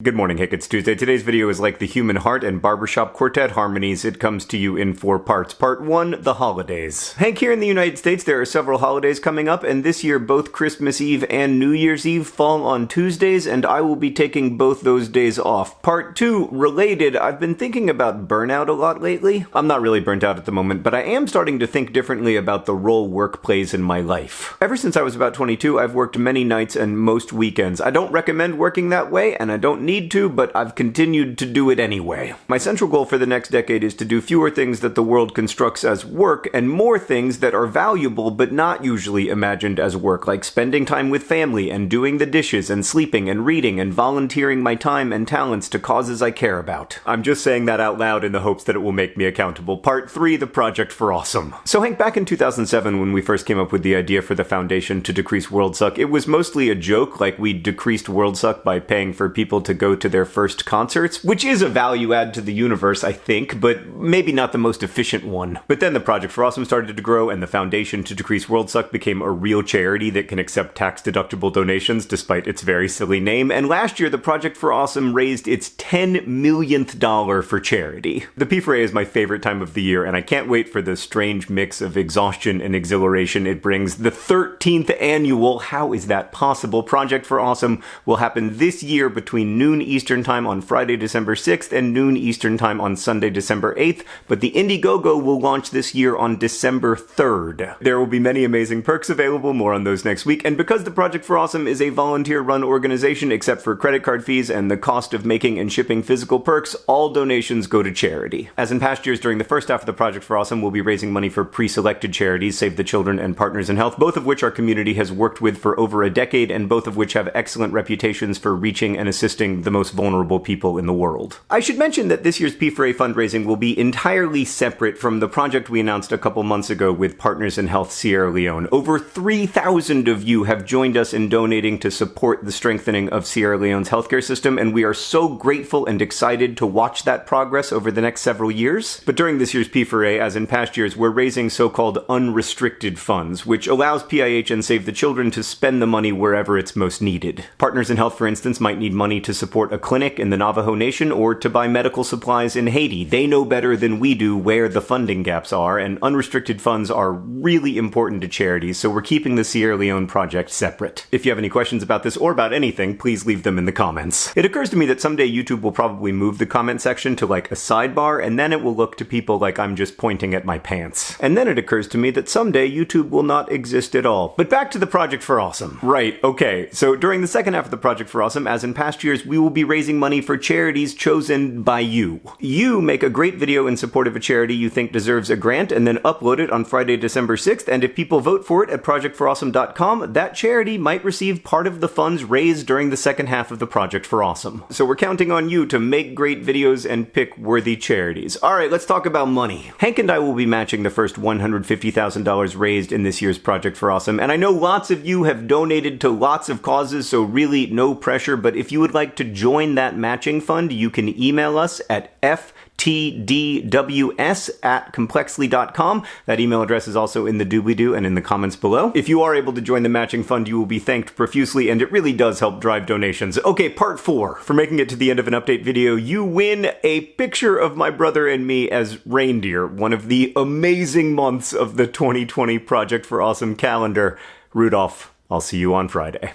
Good morning, Hank. It's Tuesday. Today's video is like the human heart and barbershop quartet harmonies. It comes to you in four parts. Part one, the holidays. Hank, here in the United States, there are several holidays coming up, and this year both Christmas Eve and New Year's Eve fall on Tuesdays, and I will be taking both those days off. Part two, related, I've been thinking about burnout a lot lately. I'm not really burnt out at the moment, but I am starting to think differently about the role work plays in my life. Ever since I was about 22, I've worked many nights and most weekends. I don't recommend working that way, and I don't need to, but I've continued to do it anyway. My central goal for the next decade is to do fewer things that the world constructs as work and more things that are valuable but not usually imagined as work, like spending time with family and doing the dishes and sleeping and reading and volunteering my time and talents to causes I care about. I'm just saying that out loud in the hopes that it will make me accountable. Part 3 The Project for Awesome. So, Hank, back in 2007, when we first came up with the idea for the foundation to decrease world suck, it was mostly a joke, like we decreased world suck by paying for people to go to their first concerts, which is a value add to the universe, I think, but maybe not the most efficient one. But then the Project for Awesome started to grow, and the Foundation to Decrease World Suck became a real charity that can accept tax deductible donations despite its very silly name. And last year, the Project for Awesome raised its 10 millionth dollar for charity. The P4A is my favorite time of the year, and I can't wait for the strange mix of exhaustion and exhilaration it brings. The 13th annual, how is that possible? Project for Awesome will happen this year between noon Eastern Time on Friday, December 6th, and noon Eastern Time on Sunday, December 8th, but the Indiegogo will launch this year on December 3rd. There will be many amazing perks available, more on those next week, and because the Project for Awesome is a volunteer-run organization, except for credit card fees and the cost of making and shipping physical perks, all donations go to charity. As in past years, during the first half of the Project for Awesome, we'll be raising money for pre-selected charities, Save the Children and Partners in Health, both of which our community has worked with for over a decade, and both of which have excellent reputations for reaching and assisting the most vulnerable people in the world. I should mention that this year's P4A fundraising will be entirely separate from the project we announced a couple months ago with Partners in Health Sierra Leone. Over 3,000 of you have joined us in donating to support the strengthening of Sierra Leone's healthcare system, and we are so grateful and excited to watch that progress over the next several years. But during this year's P4A, as in past years, we're raising so-called unrestricted funds, which allows PIH and Save the Children to spend the money wherever it's most needed. Partners in Health, for instance, might need money to support a a clinic in the Navajo Nation or to buy medical supplies in Haiti. They know better than we do where the funding gaps are, and unrestricted funds are really important to charities, so we're keeping the Sierra Leone project separate. If you have any questions about this or about anything, please leave them in the comments. It occurs to me that someday YouTube will probably move the comment section to like a sidebar, and then it will look to people like I'm just pointing at my pants. And then it occurs to me that someday YouTube will not exist at all. But back to the Project for Awesome. Right, okay, so during the second half of the Project for Awesome, as in past years, we will be raising money for charities chosen by you. You make a great video in support of a charity you think deserves a grant and then upload it on Friday, December 6th, and if people vote for it at projectforawesome.com, that charity might receive part of the funds raised during the second half of the Project for Awesome. So we're counting on you to make great videos and pick worthy charities. Alright, let's talk about money. Hank and I will be matching the first $150,000 raised in this year's Project for Awesome, and I know lots of you have donated to lots of causes, so really no pressure, but if you would like to join that matching fund, you can email us at ftdws at complexly.com. That email address is also in the doobly-doo and in the comments below. If you are able to join the matching fund, you will be thanked profusely, and it really does help drive donations. Okay, part four. For making it to the end of an update video, you win a picture of my brother and me as reindeer, one of the amazing months of the 2020 Project for Awesome calendar. Rudolph, I'll see you on Friday.